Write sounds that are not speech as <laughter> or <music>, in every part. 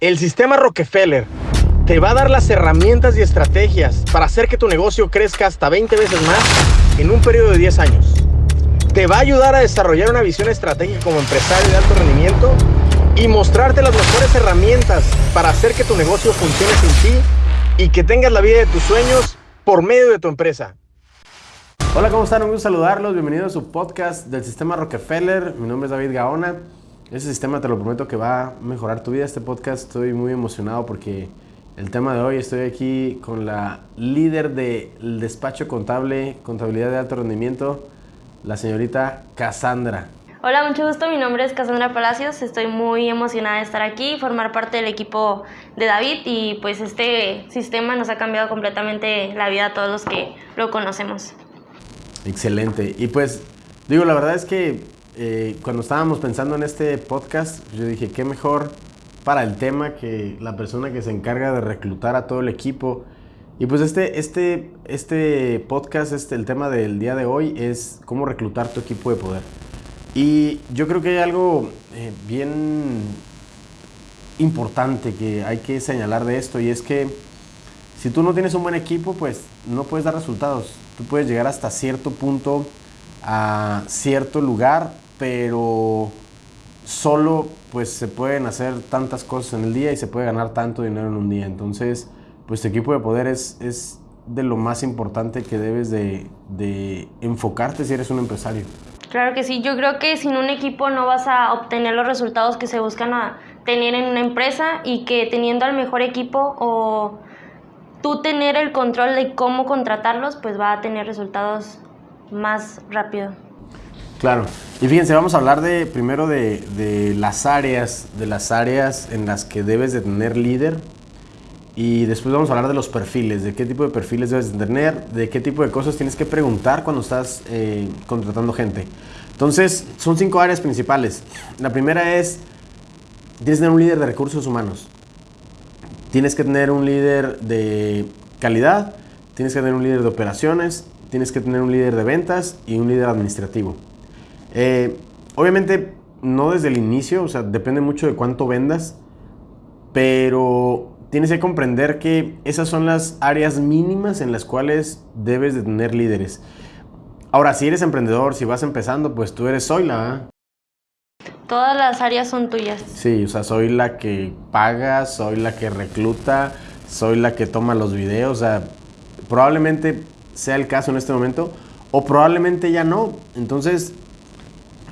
El sistema Rockefeller te va a dar las herramientas y estrategias para hacer que tu negocio crezca hasta 20 veces más en un periodo de 10 años. Te va a ayudar a desarrollar una visión estratégica como empresario de alto rendimiento y mostrarte las mejores herramientas para hacer que tu negocio funcione sin ti y que tengas la vida de tus sueños por medio de tu empresa. Hola, ¿cómo están? Un gusto saludarlos. Bienvenidos a su podcast del sistema Rockefeller. Mi nombre es David Gaona. Ese sistema te lo prometo que va a mejorar tu vida. Este podcast estoy muy emocionado porque el tema de hoy estoy aquí con la líder del despacho contable, contabilidad de alto rendimiento, la señorita Cassandra. Hola, mucho gusto. Mi nombre es Cassandra Palacios. Estoy muy emocionada de estar aquí, formar parte del equipo de David y pues este sistema nos ha cambiado completamente la vida a todos los que lo conocemos. Excelente. Y pues digo, la verdad es que eh, cuando estábamos pensando en este podcast, yo dije, qué mejor para el tema que la persona que se encarga de reclutar a todo el equipo. Y pues este, este, este podcast, este, el tema del día de hoy es cómo reclutar tu equipo de poder. Y yo creo que hay algo eh, bien importante que hay que señalar de esto y es que si tú no tienes un buen equipo, pues no puedes dar resultados. Tú puedes llegar hasta cierto punto a cierto lugar, pero solo pues se pueden hacer tantas cosas en el día y se puede ganar tanto dinero en un día. Entonces, pues tu equipo de poder es, es de lo más importante que debes de, de enfocarte si eres un empresario. Claro que sí, yo creo que sin un equipo no vas a obtener los resultados que se buscan a tener en una empresa y que teniendo al mejor equipo o tú tener el control de cómo contratarlos, pues va a tener resultados más rápido. Claro. Y fíjense, vamos a hablar de primero de, de, las áreas, de las áreas en las que debes de tener líder. Y después vamos a hablar de los perfiles, de qué tipo de perfiles debes de tener, de qué tipo de cosas tienes que preguntar cuando estás eh, contratando gente. Entonces, son cinco áreas principales. La primera es, tienes que tener un líder de recursos humanos. Tienes que tener un líder de calidad, tienes que tener un líder de operaciones, tienes que tener un líder de ventas y un líder administrativo. Eh, obviamente, no desde el inicio, o sea, depende mucho de cuánto vendas, pero tienes que comprender que esas son las áreas mínimas en las cuales debes de tener líderes. Ahora, si eres emprendedor, si vas empezando, pues tú eres Zoila. Todas las áreas son tuyas. Sí, o sea, soy la que paga, soy la que recluta, soy la que toma los videos, o sea, probablemente sea el caso en este momento, o probablemente ya no. Entonces,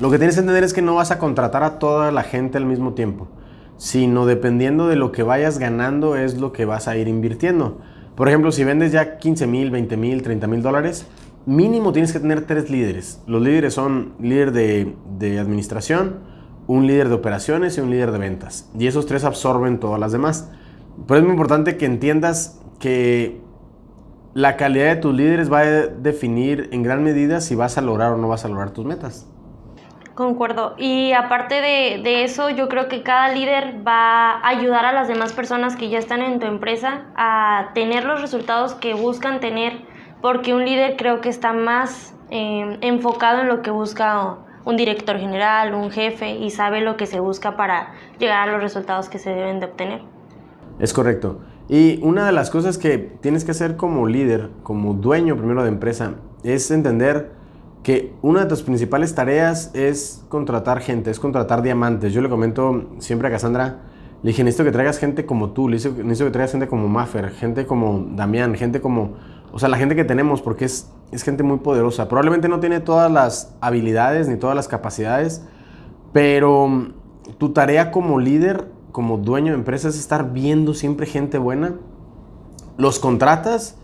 lo que tienes que entender es que no vas a contratar a toda la gente al mismo tiempo, sino dependiendo de lo que vayas ganando es lo que vas a ir invirtiendo. Por ejemplo, si vendes ya 15 mil, 20 mil, 30 mil dólares, mínimo tienes que tener tres líderes. Los líderes son líder de, administración, un líder de operaciones y un líder de ventas. Y esos tres absorben todas las demás. Pero es muy importante que entiendas que la calidad de tus líderes va a definir en gran medida si vas a lograr o no vas a lograr tus metas. Concuerdo. Y aparte de, de, eso, yo creo que cada líder va a ayudar a las demás personas que ya están en tu empresa a tener los resultados que buscan tener, porque un líder creo que está más eh, enfocado en lo que busca un director general, un jefe y sabe lo que se busca para llegar a los resultados que se deben de obtener. Es correcto. Y una de las cosas que tienes que hacer como líder, como dueño primero de empresa, es entender que una de tus principales tareas es contratar gente, es contratar diamantes. Yo le comento siempre a Cassandra, le dije, necesito que traigas gente como tú, le necesito, que traigas gente como Maffer, gente como Damián, gente como o sea, la gente que tenemos, porque es, es gente muy poderosa. Probablemente no tiene todas las habilidades ni todas las capacidades, pero mm, tu tarea como líder, como dueño de empresa, es estar viendo siempre gente buena. Los contratas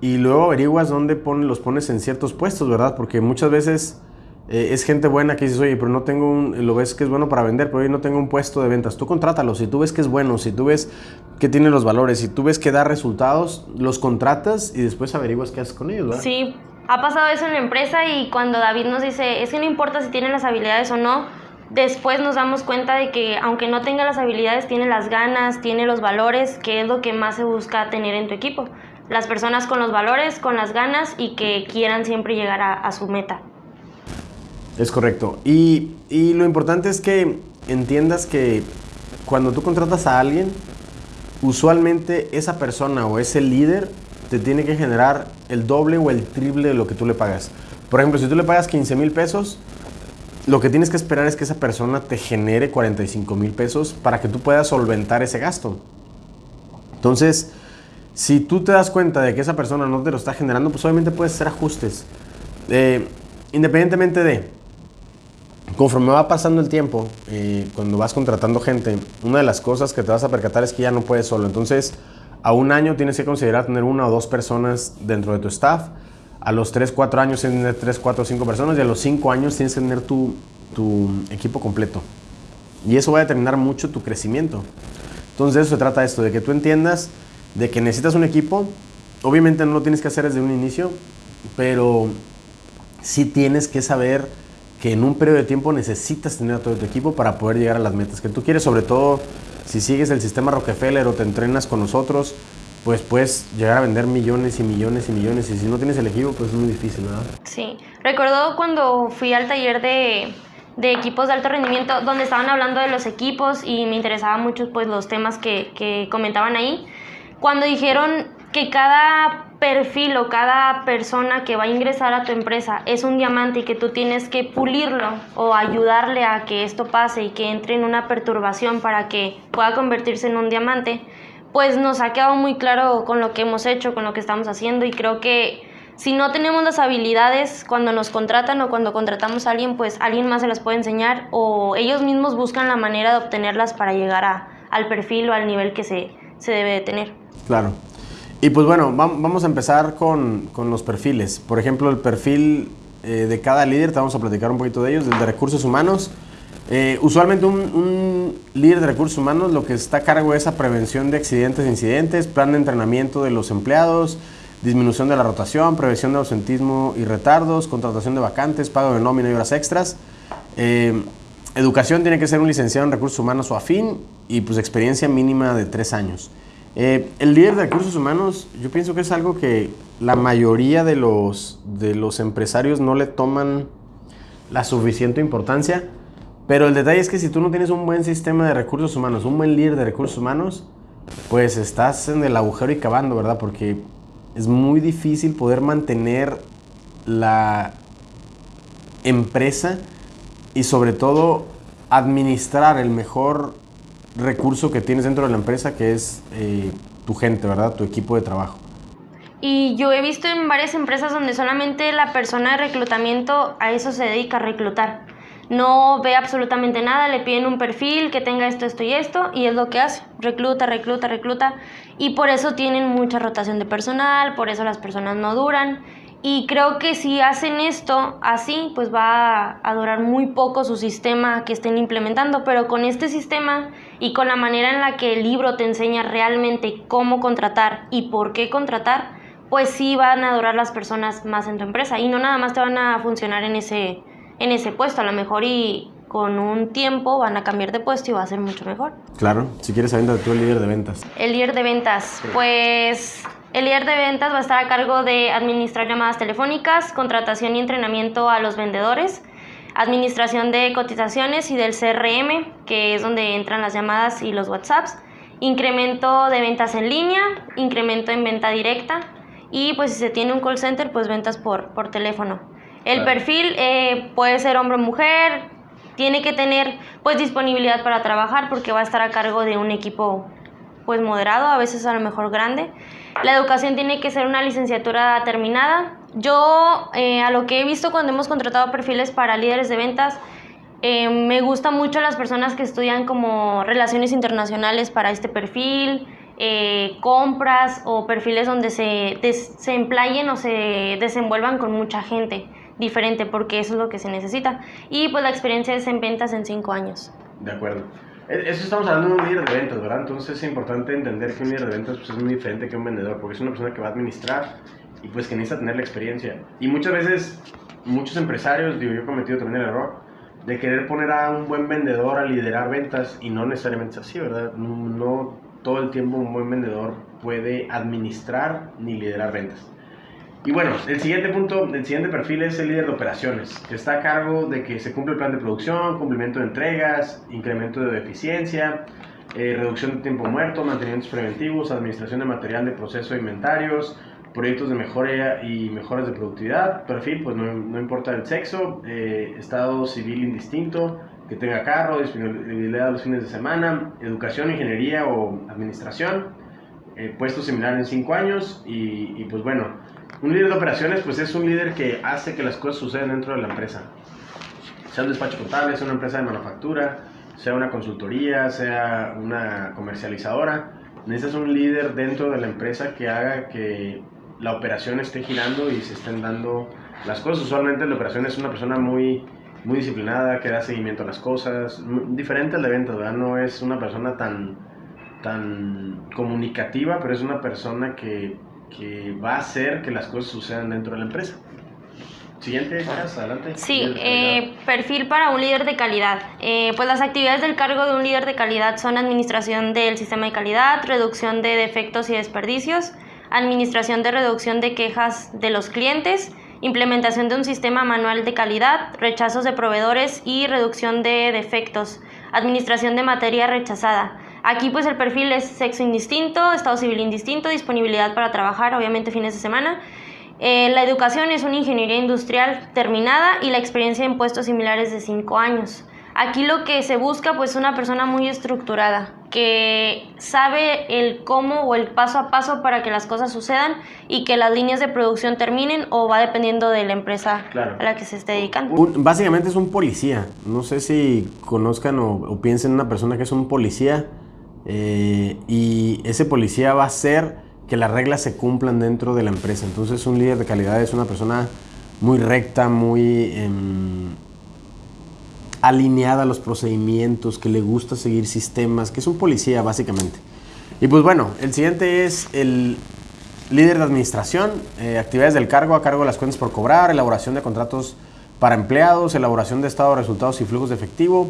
y luego averiguas dónde los pones en ciertos puestos, ¿verdad? Porque muchas veces eh, es gente buena que dices, oye, pero no tengo un, lo ves que es bueno para vender, pero hoy no tengo un puesto de ventas. Tú contrátalo, si tú ves que es bueno, si tú ves que tiene los valores, si tú ves que da resultados, los contratas y después averiguas qué haces con ellos, ¿verdad? Sí, ha pasado eso en la empresa y cuando David nos dice, es que no importa si tienen las habilidades o no, después nos damos cuenta de que aunque no tenga las habilidades, tiene las ganas, tiene los valores, que es lo que más se busca tener en tu equipo. Las personas con los valores, con las ganas y que quieran siempre llegar a, su meta. Es correcto. Y, y, lo importante es que entiendas que cuando tú contratas a alguien, usualmente esa persona o ese líder te tiene que generar el doble o el triple de lo que tú le pagas. Por ejemplo, si tú le pagas 15 mil pesos, lo que tienes que esperar es que esa persona te genere 45 mil pesos para que tú puedas solventar ese gasto. Entonces, si tú te das cuenta de que esa persona no te lo está generando, pues obviamente puedes hacer ajustes. Eh, independientemente de, conforme va pasando el tiempo, eh, cuando vas contratando gente, una de las cosas que te vas a percatar es que ya no puedes solo. Entonces, a un año tienes que considerar tener una o dos personas dentro de tu staff. A los 3, 4 años tienes que tener 3, 4, 5 personas. Y a los 5 años tienes que tener tu, tu equipo completo. Y eso va a determinar mucho tu crecimiento. Entonces, de eso se trata esto, de que tú entiendas de que necesitas un equipo. Obviamente no lo tienes que hacer desde un inicio, pero sí tienes que saber que en un periodo de tiempo necesitas tener a todo tu equipo para poder llegar a las metas que tú quieres, sobre todo si sigues el sistema Rockefeller o te entrenas con nosotros, pues puedes llegar a vender millones y millones y millones y si no tienes el equipo, pues es muy difícil, ¿verdad? Sí, recuerdo cuando fui al taller de, de equipos de alto rendimiento, donde estaban hablando de los equipos y me interesaban mucho pues los temas que, que comentaban ahí, cuando dijeron que cada perfil o cada persona que va a ingresar a tu empresa es un diamante y que tú tienes que pulirlo o ayudarle a que esto pase y que entre en una perturbación para que pueda convertirse en un diamante, pues nos ha quedado muy claro con lo que hemos hecho, con lo que estamos haciendo y creo que si no tenemos las habilidades cuando nos contratan o cuando contratamos a alguien, pues alguien más se las puede enseñar o ellos mismos buscan la manera de obtenerlas para llegar a, al perfil o al nivel que se, se debe de tener. Claro. Y pues bueno, vamos a empezar con, con los perfiles. Por ejemplo, el perfil eh, de cada líder, te vamos a platicar un poquito de ellos, el de recursos humanos. Eh, usualmente un, un, líder de recursos humanos lo que está a cargo es la prevención de accidentes e incidentes, plan de entrenamiento de los empleados, disminución de la rotación, prevención de ausentismo y retardos, contratación de vacantes, pago de nómina y horas extras. Eh, educación tiene que ser un licenciado en recursos humanos o afín y pues experiencia mínima de tres años. Eh, el líder de recursos humanos, yo pienso que es algo que la mayoría de los, de los empresarios no le toman la suficiente importancia, pero el detalle es que si tú no tienes un buen sistema de recursos humanos, un buen líder de recursos humanos, pues estás en el agujero y cavando, ¿verdad? Porque es muy difícil poder mantener la empresa y sobre todo administrar el mejor recurso que tienes dentro de la empresa, que es eh, tu gente, ¿verdad? Tu equipo de trabajo. Y yo he visto en varias empresas donde solamente la persona de reclutamiento a eso se dedica a reclutar. No ve absolutamente nada, le piden un perfil que tenga esto, esto y esto, y es lo que hace. Recluta, recluta, recluta. Y por eso tienen mucha rotación de personal, por eso las personas no duran. Y creo que si hacen esto así, pues va a durar muy poco su sistema que estén implementando. Pero con este sistema y con la manera en la que el libro te enseña realmente cómo contratar y por qué contratar, pues sí van a durar las personas más en tu empresa. Y no nada más te van a funcionar en ese, en ese puesto. A lo mejor y con un tiempo van a cambiar de puesto y va a ser mucho mejor. Claro, si quieres saber de tú el líder de ventas. El líder de ventas, pues el líder de ventas va a estar a cargo de administrar llamadas telefónicas, contratación y entrenamiento a los vendedores, administración de cotizaciones y del CRM, que es donde entran las llamadas y los WhatsApps, incremento de ventas en línea, incremento en venta directa y pues si se tiene un call center, pues ventas por, por teléfono. El perfil eh, puede ser hombre o mujer, tiene que tener pues disponibilidad para trabajar porque va a estar a cargo de un equipo pues moderado, a veces a lo mejor grande. La educación tiene que ser una licenciatura terminada. Yo, eh, a lo que he visto cuando hemos contratado perfiles para líderes de ventas, eh, me gustan mucho las personas que estudian como relaciones internacionales para este perfil, eh, compras o perfiles donde se, se emplayen o se desenvuelvan con mucha gente diferente, porque eso es lo que se necesita. Y pues la experiencia es en ventas en cinco años. De acuerdo. Eso estamos hablando de un líder de ventas, ¿verdad? Entonces es importante entender que un líder de ventas pues, es muy diferente que un vendedor, porque es una persona que va a administrar y pues que necesita tener la experiencia. Y muchas veces, muchos empresarios, digo, yo he cometido también el error de querer poner a un buen vendedor a liderar ventas y no necesariamente es así, ¿verdad? No todo el tiempo un buen vendedor puede administrar ni liderar ventas. Y bueno, el siguiente punto, el siguiente perfil es el líder de operaciones, que está a cargo de que se cumple el plan de producción, cumplimiento de entregas, incremento de eficiencia, eh, reducción de tiempo muerto, mantenimientos preventivos, administración de material de proceso de inventarios, proyectos de mejora y mejoras de productividad, perfil, pues no, no importa el sexo, eh, estado civil indistinto, que tenga carro, disponibilidad los fines de semana, educación, ingeniería o administración, eh, puesto similar en 5 años y, y, pues bueno, un líder de operaciones pues es un líder que hace que las cosas sucedan dentro de la empresa. Sea un despacho contable, sea una empresa de manufactura, sea una consultoría, sea una comercializadora, necesitas un líder dentro de la empresa que haga que la operación esté girando y se estén dando las cosas. Usualmente la operación es una persona muy, muy disciplinada, que da seguimiento a las cosas, diferente al de ventas, ¿verdad? No es una persona tan, tan comunicativa, pero es una persona que, que va a hacer que las cosas sucedan dentro de la empresa. Siguiente, adelante. Sí, eh, perfil para un líder de calidad. Eh, pues las actividades del cargo de un líder de calidad son administración del sistema de calidad, reducción de defectos y desperdicios, administración de reducción de quejas de los clientes, implementación de un sistema manual de calidad, rechazos de proveedores y reducción de defectos, administración de materia rechazada. Aquí pues el perfil es sexo indistinto, estado civil indistinto, disponibilidad para trabajar, obviamente fines de semana. Eh, la educación es una ingeniería industrial terminada y la experiencia en puestos similares de 5 años. Aquí lo que se busca pues una persona muy estructurada, que sabe el cómo o el paso a paso para que las cosas sucedan y que las líneas de producción terminen o va dependiendo de la empresa a la que se esté dedicando. básicamente es un policía. No sé si conozcan o, piensen en una persona que es un policía eh, y ese policía va a hacer que las reglas se cumplan dentro de la empresa. Entonces un líder de calidad es una persona muy recta, muy... Em, alineada a los procedimientos, que le gusta seguir sistemas, que es un policía básicamente. Y pues bueno, el siguiente es el líder de administración, eh, actividades del cargo, a cargo de las cuentas por cobrar, elaboración de contratos para empleados, elaboración de estado de resultados y flujos de efectivo,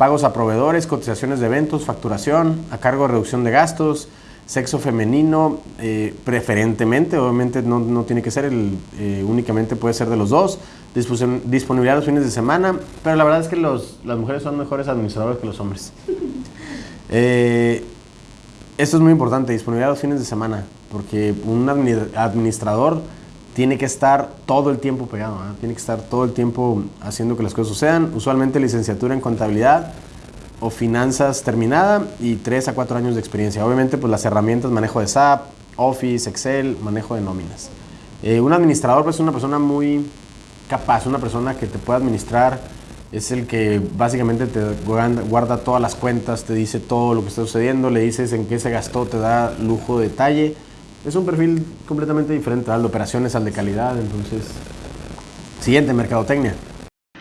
pagos a proveedores, cotizaciones de eventos, facturación, a cargo de reducción de gastos, sexo femenino, eh, preferentemente, obviamente no, no, tiene que ser, el, eh, únicamente puede ser de los dos, disponibilidad los fines de semana, pero la verdad es que los, las mujeres son mejores administradores que los hombres. <laughs> Eh, esto es muy importante, disponibilidad los fines de semana, porque un administrador tiene que estar todo el tiempo pegado, tiene que estar todo el tiempo haciendo que las cosas sucedan. Usualmente licenciatura en contabilidad o finanzas terminada y 3 a 4 años de experiencia. Obviamente pues las herramientas, manejo de SAP, Office, Excel, manejo de nóminas. Eh, un administrador pues es una persona muy capaz, una persona que te puede administrar, es el que básicamente te guarda todas las cuentas, te dice todo lo que está sucediendo, le dices en qué se gastó, te da lujo de detalle. Es un perfil completamente diferente al de operaciones, al de calidad, entonces... Siguiente, mercadotecnia.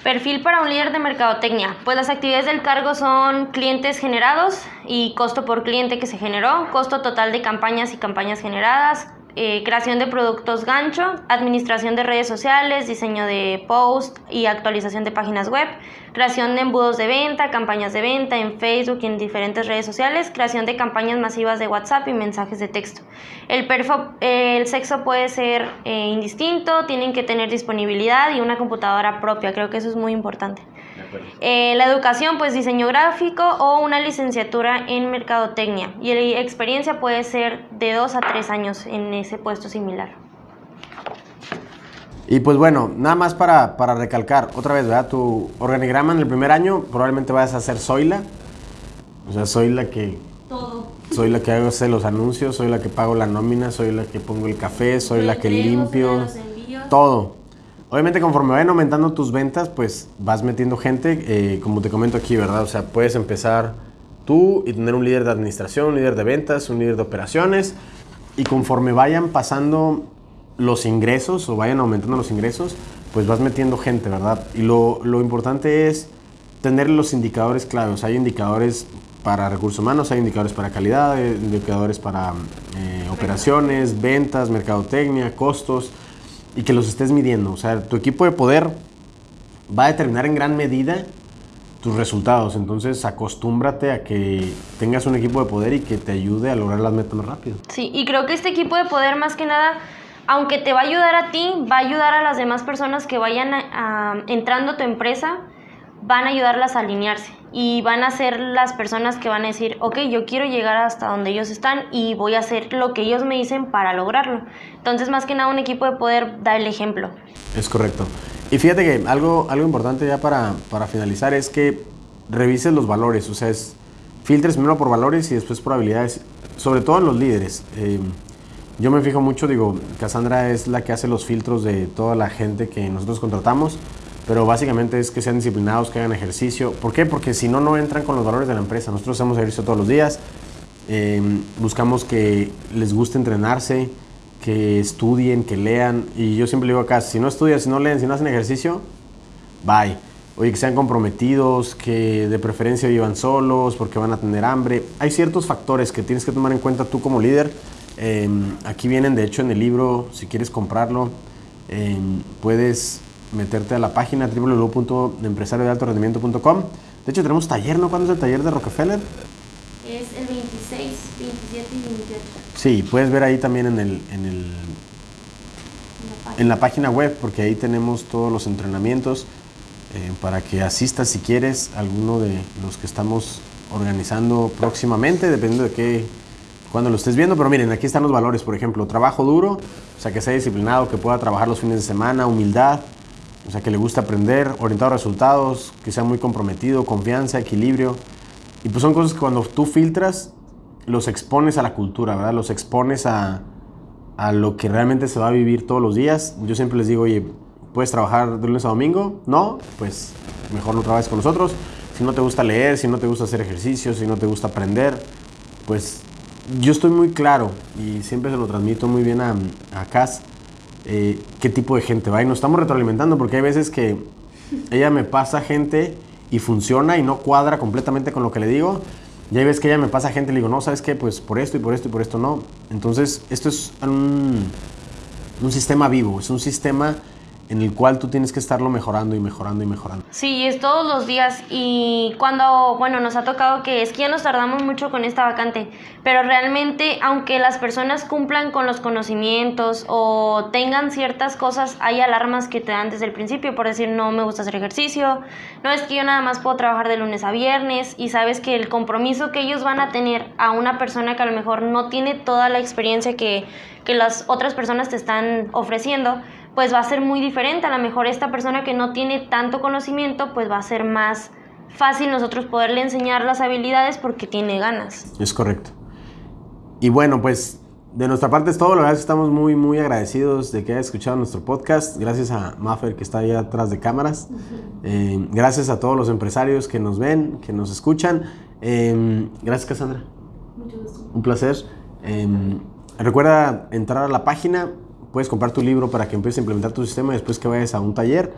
Perfil para un líder de mercadotecnia. Pues las actividades del cargo son clientes generados y costo por cliente que se generó, costo total de campañas y campañas generadas, eh, creación de productos gancho, administración de redes sociales, diseño de post y actualización de páginas web, creación de embudos de venta, campañas de venta en Facebook y en diferentes redes sociales, creación de campañas masivas de WhatsApp y mensajes de texto. El, el sexo puede ser eh, indistinto, tienen que tener disponibilidad y una computadora propia, creo que eso es muy importante. Eh, la educación, pues diseño gráfico o una licenciatura en mercadotecnia. Y la experiencia puede ser de dos a tres años en ese puesto similar. Y pues bueno, nada más para, para recalcar, otra vez, ¿verdad? Tu organigrama en el primer año probablemente vayas a ser Zoila. O sea, soy la que... Todo. Soy la que hago los anuncios, soy la que pago la nómina, soy la que pongo el café, soy la que limpio. Todo. Obviamente conforme vayan aumentando tus ventas, pues vas metiendo gente, eh, como te comento aquí, ¿verdad? O sea, puedes empezar tú y tener un líder de administración, un líder de ventas, un líder de operaciones, y conforme vayan pasando los ingresos o vayan aumentando los ingresos, pues vas metiendo gente, ¿verdad? Y lo, lo importante es tener los indicadores claves. Hay indicadores para recursos humanos, hay indicadores para calidad, hay indicadores para eh, operaciones, ventas, mercadotecnia, costos y que los estés midiendo. O sea, tu equipo de poder va a determinar en gran medida tus resultados. Entonces, acostúmbrate a que tengas un equipo de poder y que te ayude a lograr las metas más rápido. Sí, y creo que este equipo de poder, más que nada, aunque te va a ayudar a ti, va a ayudar a las demás personas que vayan entrando a tu empresa van a ayudarlas a alinearse y van a ser las personas que van a decir, ok, yo quiero llegar hasta donde ellos están y voy a hacer lo que ellos me dicen para lograrlo. Entonces, más que nada, un equipo de poder dar el ejemplo. Es correcto. Y fíjate que algo, algo importante ya para, para finalizar es que revises los valores, o sea, es, filtres primero por valores y después por habilidades, sobre todo en los líderes. Eh, yo me fijo mucho, digo, Cassandra es la que hace los filtros de toda la gente que nosotros contratamos pero básicamente es que sean disciplinados, que hagan ejercicio. ¿Por qué? Porque si no, no entran con los valores de la empresa. Nosotros hacemos ejercicio todos los días, em, buscamos que les guste entrenarse, que estudien, que lean. Y yo siempre digo acá, si no estudian, si no leen, si no hacen ejercicio, bye. Oye, que sean comprometidos, que de preferencia vivan solos porque van a tener hambre. Hay ciertos factores que tienes que tomar en cuenta tú como líder. Em, aquí vienen, de hecho, en el libro, si quieres comprarlo, em, puedes meterte a la página www.empresariodealtorendimiento.com. De hecho, tenemos taller, ¿no? ¿Cuándo es el taller de Rockefeller? Es el 26, 27 y 28. Sí, puedes ver ahí también en, el, en, el, en la página web, porque ahí tenemos todos los entrenamientos eh, para que asistas si quieres a alguno de los que estamos organizando próximamente, dependiendo de qué, cuando lo estés viendo. Pero miren, aquí están los valores, por ejemplo, trabajo duro, o sea, que sea disciplinado, que pueda trabajar los fines de semana, humildad, o sea, que le gusta aprender, orientado a resultados, que sea muy comprometido, confianza, equilibrio. Y pues son cosas que cuando tú filtras, los expones a la cultura, ¿verdad? Los expones a, a lo que realmente se va a vivir todos los días. Yo siempre les digo, oye, ¿puedes trabajar de lunes a domingo? No, pues mejor no trabajes con nosotros. Si no te gusta leer, si no te gusta hacer ejercicio, si no te gusta aprender, pues yo estoy muy claro y siempre se lo transmito muy bien a, a Cass eh, qué tipo de gente va. Y nos estamos retroalimentando porque hay veces que ella me pasa gente y funciona y no cuadra completamente con lo que le digo. Y hay veces que ella me pasa gente y le digo, no, ¿sabes qué? Pues por esto y por esto y por esto no. Entonces, esto es un, un sistema vivo, es un sistema en el cual tú tienes que estarlo mejorando y mejorando y mejorando. Sí, es todos los días y cuando, bueno, nos ha tocado que es que ya nos tardamos mucho con esta vacante, pero realmente aunque las personas cumplan con los conocimientos o tengan ciertas cosas, hay alarmas que te dan desde el principio por decir no me gusta hacer ejercicio, no es que yo nada más puedo trabajar de lunes a viernes y sabes que el compromiso que ellos van a tener a una persona que a lo mejor no tiene toda la experiencia que, que las otras personas te están ofreciendo, pues va a ser muy diferente. A lo mejor esta persona que no tiene tanto conocimiento, pues va a ser más fácil nosotros poderle enseñar las habilidades porque tiene ganas. Es correcto. Y bueno, pues de nuestra parte es todo. La verdad es que estamos muy, muy agradecidos de que haya escuchado nuestro podcast. Gracias a Maffer que está ahí atrás de cámaras. Eh, gracias a todos los empresarios que nos ven, que nos escuchan. Eh, gracias, Cassandra. Mucho gusto. Un placer. Eh, recuerda entrar a la página puedes comprar tu libro para que empieces a implementar tu sistema después que vayas a un taller.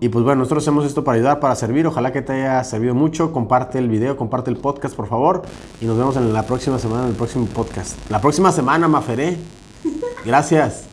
Y pues bueno, nosotros hacemos esto para ayudar, para servir. Ojalá que te haya servido mucho. Comparte el video, comparte el podcast, por favor. Y nos vemos en la próxima semana, en el próximo podcast. La próxima semana, Maferé. Gracias.